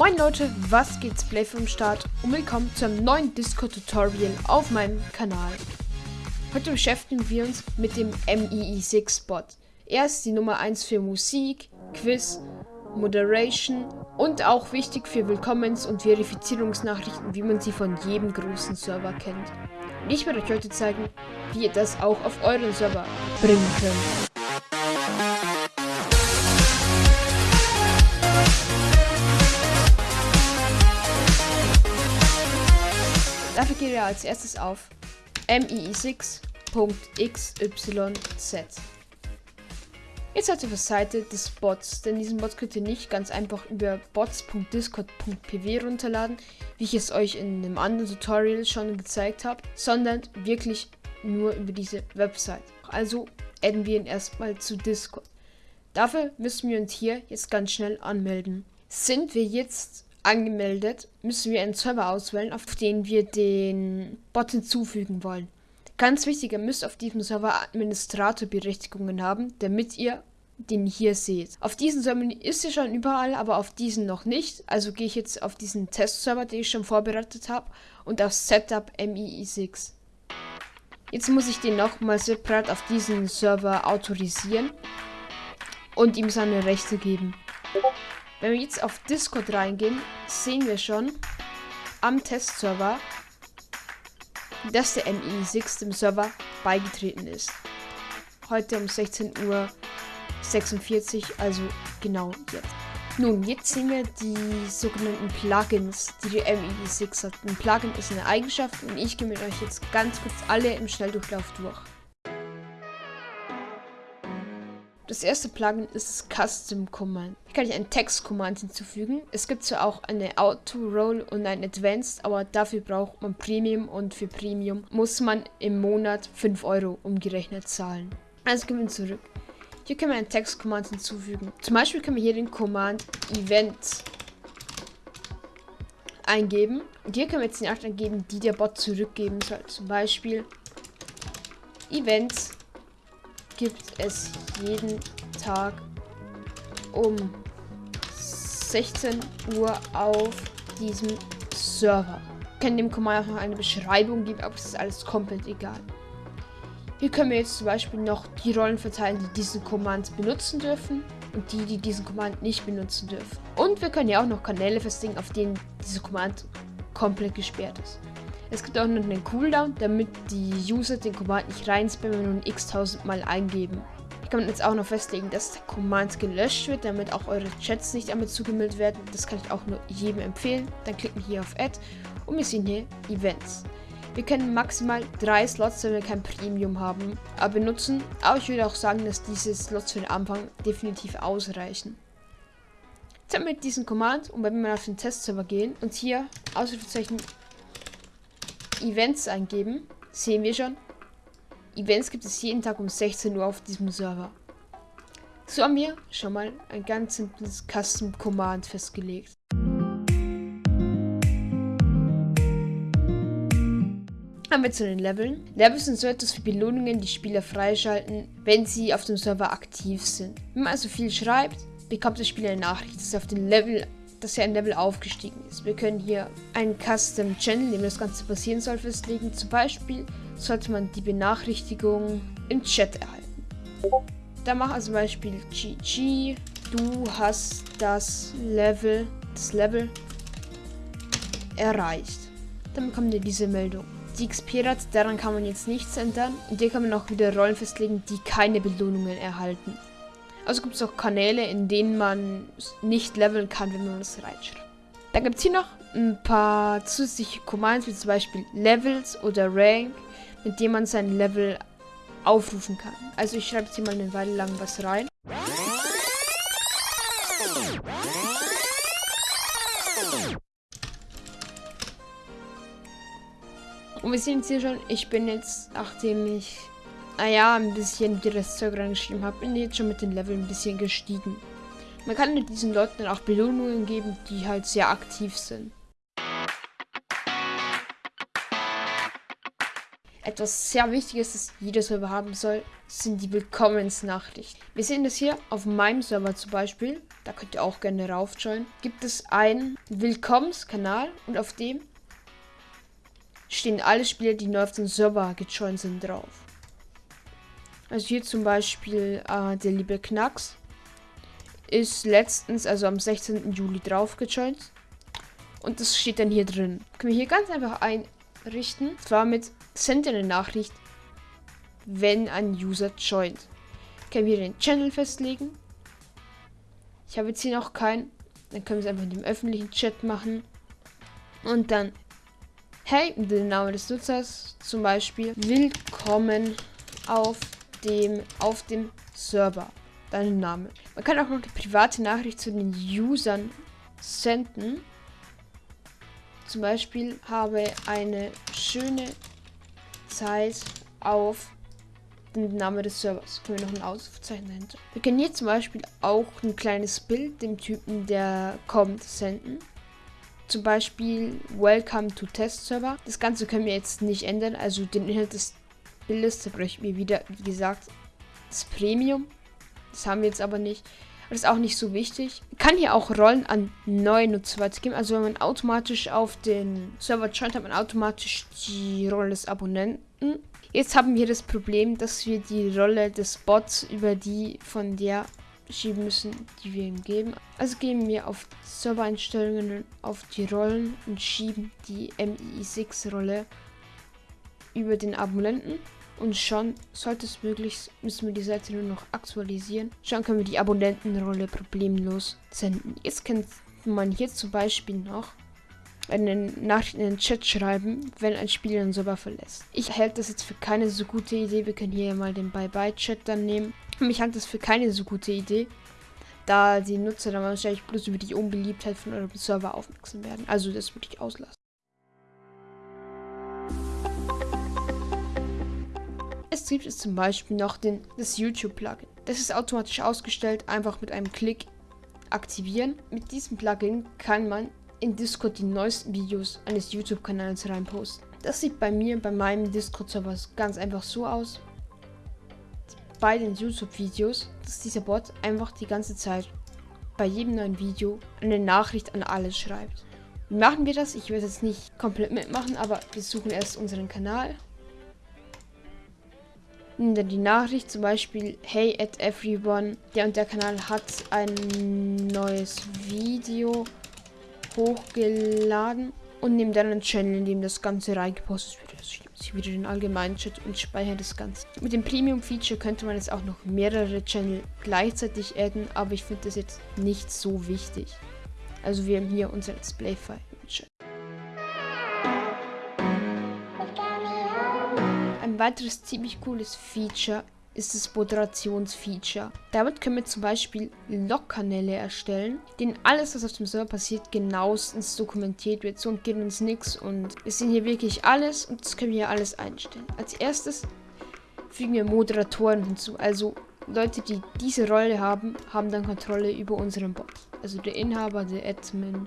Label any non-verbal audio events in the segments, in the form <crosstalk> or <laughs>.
Moin Leute, was geht's Play vom Start und willkommen zu einem neuen Discord-Tutorial auf meinem Kanal. Heute beschäftigen wir uns mit dem MEE6-Bot. Er ist die Nummer 1 für Musik, Quiz, Moderation und auch wichtig für Willkommens- und Verifizierungsnachrichten, wie man sie von jedem großen Server kennt. Und ich werde euch heute zeigen, wie ihr das auch auf euren Server bringen könnt. Dafür geht ihr als erstes auf mii6.xyz. Jetzt seid ihr auf der Seite des Bots, denn diesen Bot könnt ihr nicht ganz einfach über bots.discord.pw runterladen, wie ich es euch in einem anderen Tutorial schon gezeigt habe, sondern wirklich nur über diese Website. Also adden wir ihn erstmal zu Discord. Dafür müssen wir uns hier jetzt ganz schnell anmelden. Sind wir jetzt angemeldet, müssen wir einen Server auswählen, auf den wir den Bot hinzufügen wollen. Ganz wichtig, ihr müsst auf diesem Server Administratorberechtigungen haben, damit ihr den hier seht. Auf diesen Server ist er schon überall, aber auf diesen noch nicht. Also gehe ich jetzt auf diesen Testserver, den ich schon vorbereitet habe, und auf Setup MII6. Jetzt muss ich den nochmal separat auf diesen Server autorisieren und ihm seine Rechte geben. Wenn wir jetzt auf Discord reingehen, sehen wir schon am Testserver, dass der MI6 dem Server beigetreten ist. Heute um 16.46 Uhr, also genau jetzt. Nun, jetzt sehen wir die sogenannten Plugins, die die MI6 hat. Ein Plugin ist eine Eigenschaft und ich gehe mit euch jetzt ganz kurz alle im Schnelldurchlauf durch. Das erste Plugin ist Custom Command. Hier kann ich einen Text Command hinzufügen. Es gibt zwar auch eine Auto Roll und ein Advanced, aber dafür braucht man Premium und für Premium muss man im Monat 5 Euro umgerechnet zahlen. Also gehen wir zurück. Hier können wir einen Text Command hinzufügen. Zum Beispiel können wir hier den Command Event eingeben. Und hier können wir jetzt die Nachricht eingeben, die der Bot zurückgeben soll. Zum Beispiel Events gibt es jeden Tag um 16 Uhr auf diesem Server. Ich kann dem Command auch noch eine Beschreibung geben, aber es ist alles komplett egal. Hier können wir jetzt zum Beispiel noch die Rollen verteilen, die diesen Command benutzen dürfen und die, die diesen Command nicht benutzen dürfen. Und wir können ja auch noch Kanäle festlegen, auf denen dieser Command komplett gesperrt ist. Es gibt auch noch einen Cooldown, damit die User den Command nicht reinspammen und x-tausend Mal eingeben. Ich kann jetzt auch noch festlegen, dass der Command gelöscht wird, damit auch eure Chats nicht damit zugemeldet werden. Das kann ich auch nur jedem empfehlen. Dann klicken wir hier auf Add und wir sehen hier Events. Wir können maximal drei Slots, wenn wir kein Premium haben, benutzen. Aber ich würde auch sagen, dass diese Slots für den Anfang definitiv ausreichen. Jetzt haben wir diesen Command und wenn wir auf den Testserver gehen und hier Ausrufezeichen Events eingeben, sehen wir schon, Events gibt es jeden Tag um 16 Uhr auf diesem Server. So haben wir schon mal ein ganz simples Custom Command festgelegt. Haben wir zu den Leveln. Levels sind so etwas wie Belohnungen, die Spieler freischalten, wenn sie auf dem Server aktiv sind. Wenn man also viel schreibt, bekommt der Spieler eine Nachricht, dass er auf den Level dass er ein Level aufgestiegen ist. Wir können hier einen Custom Channel, in dem das Ganze passieren soll, festlegen. Zum Beispiel sollte man die Benachrichtigung im Chat erhalten. Da mach also zum Beispiel GG, du hast das Level, das Level erreicht. Dann bekommt ihr diese Meldung. Die XP hat, daran kann man jetzt nichts ändern. Und hier kann man auch wieder Rollen festlegen, die keine Belohnungen erhalten. Also gibt es auch Kanäle, in denen man nicht leveln kann, wenn man das reinschreibt. Dann gibt es hier noch ein paar zusätzliche Commands, wie zum Beispiel Levels oder Rank, mit denen man sein Level aufrufen kann. Also ich schreibe jetzt hier mal eine Weile lang was rein. Und wir sehen jetzt hier schon, ich bin jetzt, nachdem ich naja, ein bisschen die Restzeug reingeschrieben habe, bin jetzt schon mit den Leveln ein bisschen gestiegen. Man kann diesen Leuten dann auch Belohnungen geben, die halt sehr aktiv sind. Etwas sehr Wichtiges, das jeder Server haben soll, sind die Willkommensnachrichten. Wir sehen das hier auf meinem Server zum Beispiel. Da könnt ihr auch gerne raufjoinen. Gibt es einen Willkommenskanal und auf dem stehen alle Spieler, die neu auf den Server gejoint sind, drauf. Also hier zum Beispiel äh, der liebe Knacks ist letztens, also am 16. Juli drauf gejoint. Und das steht dann hier drin. Können wir hier ganz einfach einrichten. Zwar mit Send eine Nachricht, wenn ein User joint. Können wir den Channel festlegen. Ich habe jetzt hier noch keinen. Dann können wir es einfach in dem öffentlichen Chat machen. Und dann, hey, den Namen des Nutzers, zum Beispiel, willkommen auf dem, auf dem Server. Dein Name. Man kann auch noch eine private Nachricht zu den Usern senden. Zum Beispiel habe eine schöne Zeit auf den Namen des Servers. Können wir noch ein Ausrufezeichen dahinter. Wir können hier zum Beispiel auch ein kleines Bild dem Typen, der kommt, senden. Zum Beispiel Welcome to Test Server. Das Ganze können wir jetzt nicht ändern. Also den Inhalt des Da bräuchten wir wieder, wie gesagt, das Premium. Das haben wir jetzt aber nicht. Das ist auch nicht so wichtig. Kann hier auch Rollen an neue Nutzer weitergeben. Also wenn man automatisch auf den Server joint, hat man automatisch die Rolle des Abonnenten. Jetzt haben wir das Problem, dass wir die Rolle des Bots über die von der schieben müssen, die wir ihm geben. Also gehen wir auf Servereinstellungen auf die Rollen und schieben die MI6-Rolle über den Abonnenten. Und schon sollte es möglich, müssen wir die Seite nur noch aktualisieren. Schon können wir die Abonnentenrolle problemlos senden. Jetzt kann man hier zum Beispiel noch eine Nachricht in den Chat schreiben, wenn ein Spieler den Server verlässt. Ich halte das jetzt für keine so gute Idee. Wir können hier mal den Bye-Bye-Chat dann nehmen. <laughs> Mich halte das für keine so gute Idee, da die Nutzer dann wahrscheinlich bloß über die Unbeliebtheit von eurem Server aufmerksam werden. Also das würde ich auslassen. Gibt es zum Beispiel noch den, das YouTube-Plugin. Das ist automatisch ausgestellt, einfach mit einem Klick aktivieren. Mit diesem Plugin kann man in Discord die neuesten Videos eines YouTube-Kanals reinposten. Das sieht bei mir, bei meinem Discord-Server ganz einfach so aus. Bei den YouTube-Videos, dass dieser Bot einfach die ganze Zeit bei jedem neuen Video eine Nachricht an alle schreibt. Wie machen wir das? Ich werde jetzt nicht komplett mitmachen, aber wir suchen erst unseren Kanal die Nachricht zum Beispiel, hey at everyone, der und der Kanal hat ein neues Video hochgeladen und nehme dann einen Channel, in dem das Ganze reingepostet wird. Also ich wieder den allgemeinen Chat und speichere das Ganze. Mit dem Premium-Feature könnte man jetzt auch noch mehrere Channel gleichzeitig adden, aber ich finde das jetzt nicht so wichtig. Also wir haben hier unser Let's weiteres ziemlich cooles Feature ist das Moderationsfeature. Damit können wir zum Beispiel Log-Kanäle erstellen, denen alles, was auf dem Server passiert, genauestens dokumentiert wird. So geht uns nichts und wir sehen hier wirklich alles und das können wir hier alles einstellen. Als erstes fügen wir Moderatoren hinzu, also Leute, die diese Rolle haben, haben dann Kontrolle über unseren Bot. Also der Inhaber, der Admin,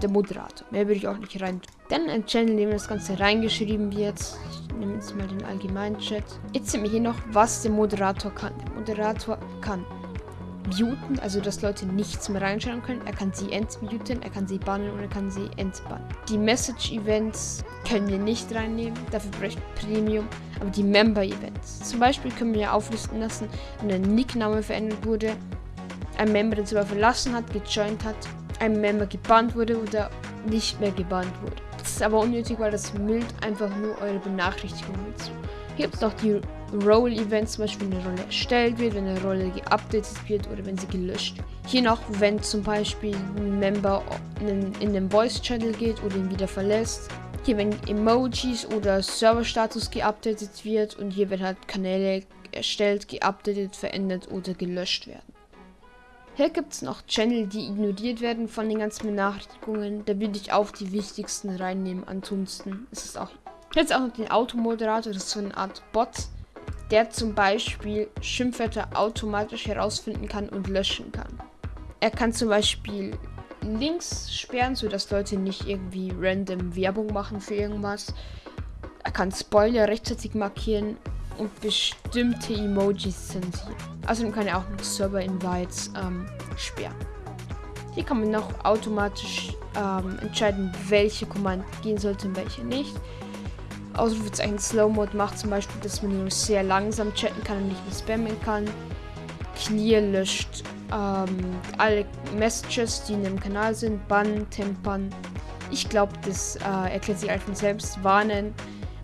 der Moderator. Mehr würde ich auch nicht rein. Dann ein Channel, in dem das Ganze reingeschrieben wird. Ich nehme jetzt mal den allgemeinen Chat. Jetzt sehen wir hier noch, was der Moderator kann. Der Moderator kann muten, also dass Leute nichts mehr reinschauen können. Er kann sie entmuten, er kann sie bannen und er kann sie entbannen. Die Message-Events können wir nicht reinnehmen, dafür bräuchte Premium. Aber die Member-Events, zum Beispiel können wir auflisten lassen, wenn ein Nickname verändert wurde, ein Member den Server verlassen hat, gejoint hat ein Member gebannt wurde oder nicht mehr gebannt wurde. Das ist aber unnötig, weil das müllt einfach nur eure Benachrichtigungen hinzu. Hier gibt es noch die Role-Events, zum Beispiel wenn eine Rolle erstellt wird, wenn eine Rolle geupdatet wird oder wenn sie gelöscht wird. Hier noch, wenn zum Beispiel ein Member in, den Voice-Channel geht oder ihn wieder verlässt. Hier, wenn Emojis oder Server-Status geupdatet wird und hier werden halt Kanäle erstellt, geupdatet, verändert oder gelöscht werden. Hier gibt es noch Channel, die ignoriert werden von den ganzen Benachrichtigungen. Da würde ich auch die wichtigsten reinnehmen. Ansonsten ist es auch. Jetzt auch noch den Automoderator. Das ist so eine Art Bot, der zum Beispiel Schimpfwörter automatisch herausfinden kann und löschen kann. Er kann zum Beispiel Links sperren, sodass Leute nicht irgendwie random Werbung machen für irgendwas. Er kann Spoiler rechtzeitig markieren und bestimmte Emojis zensieren. Außerdem kann er auch noch Server-Invites ähm, sperren. Hier kann man noch automatisch ähm, entscheiden, welche Command gehen sollte und welche nicht. Ausrufezeichen Slow Mode macht zum Beispiel, dass man nur sehr langsam chatten kann und nicht mehr spammen kann. Clear löscht ähm, alle Messages, die in dem Kanal sind. Bann, Tempern. Ich glaube, das äh, erklärt sich einfach selbst. Warnen.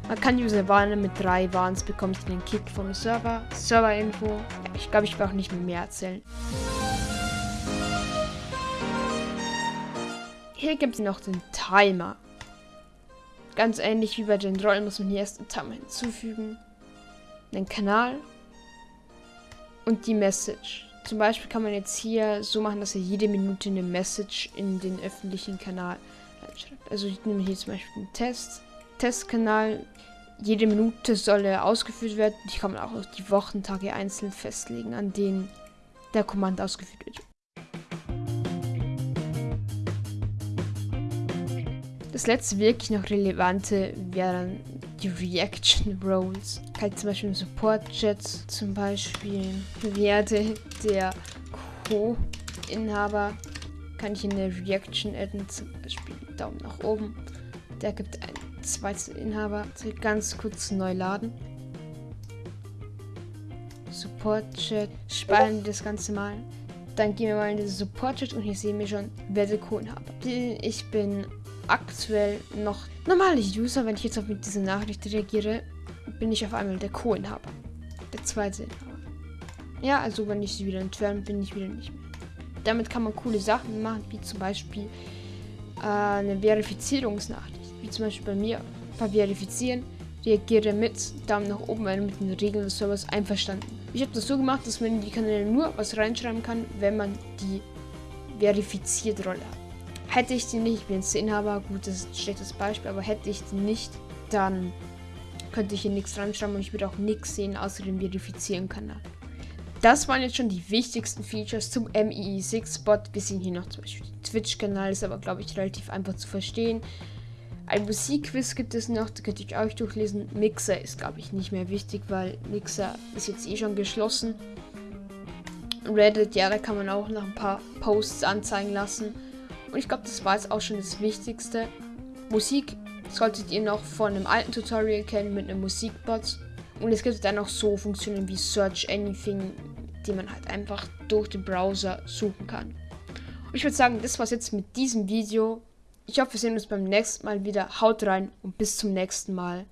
Man kann User warnen mit drei Warns, bekommt ihr den Kick vom Server. Server-Info. Ja, ich glaube, ich brauche nicht mehr erzählen. Hier gibt es noch den Timer. Ganz ähnlich wie bei den Rollen muss man hier erst einen Timer hinzufügen. Den Kanal. Und die Message. Zum Beispiel kann man jetzt hier so machen, dass er jede Minute eine Message in den öffentlichen Kanal reinschreibt. Also ich nehme hier zum Beispiel einen Test. Testkanal. Jede Minute soll er ausgeführt werden. Ich kann auch die Wochentage einzeln festlegen, an denen der Kommand ausgeführt wird. Das letzte wirklich noch relevante wären die Reaction Roles. Halt zum Beispiel im Support Chat zum Beispiel werde der Co-Inhaber kann ich in der Reaction adden, zum Beispiel Daumen nach oben. Der gibt einen zweiten Inhaber. Ganz kurz neu laden. Support Chat. Speichern das Ganze mal. Dann gehen wir mal in den Support Chat und hier sehen wir schon, wer der Co-Inhaber. Ich bin aktuell noch normale User. Wenn ich jetzt auf mit dieser Nachricht reagiere, bin ich auf einmal der Co-Inhaber. Der zweite Inhaber. Ja, also wenn ich sie wieder entferne, bin ich wieder nicht mehr. Damit kann man coole Sachen machen, wie zum Beispiel äh, eine Verifizierungsnachricht. Wie zum Beispiel bei mir. Verifizieren, reagiere mit, Daumen nach oben, wenn mit den Regeln des Servers einverstanden. Ich habe das so gemacht, dass man in die Kanäle nur was reinschreiben kann, wenn man die verifiziert Rolle hat. Hätte ich die nicht, ich bin jetzt Inhaber, gut, das ist ein schlechtes Beispiel, aber hätte ich die nicht, dann könnte ich hier nichts reinschreiben und ich würde auch nichts sehen, außer dem Verifizieren-Kanal. Das waren jetzt schon die wichtigsten Features zum MEE6-Bot. Wir sehen hier noch zum Beispiel den Twitch-Kanal, ist aber, glaube ich, relativ einfach zu verstehen. Ein Musikquiz gibt es noch, da könnt ihr euch durchlesen. Mixer ist, glaube ich, nicht mehr wichtig, weil Mixer ist jetzt eh schon geschlossen. Reddit, ja, da kann man auch noch ein paar Posts anzeigen lassen. Und ich glaube, das war jetzt auch schon das Wichtigste. Musik solltet ihr noch von einem alten Tutorial kennen mit einem Musikbot. Und es gibt dann auch so Funktionen wie Search Anything, die man halt einfach durch den Browser suchen kann. Und ich würde sagen, das war's jetzt mit diesem Video. Ich hoffe, wir sehen uns beim nächsten Mal wieder. Haut rein und bis zum nächsten Mal.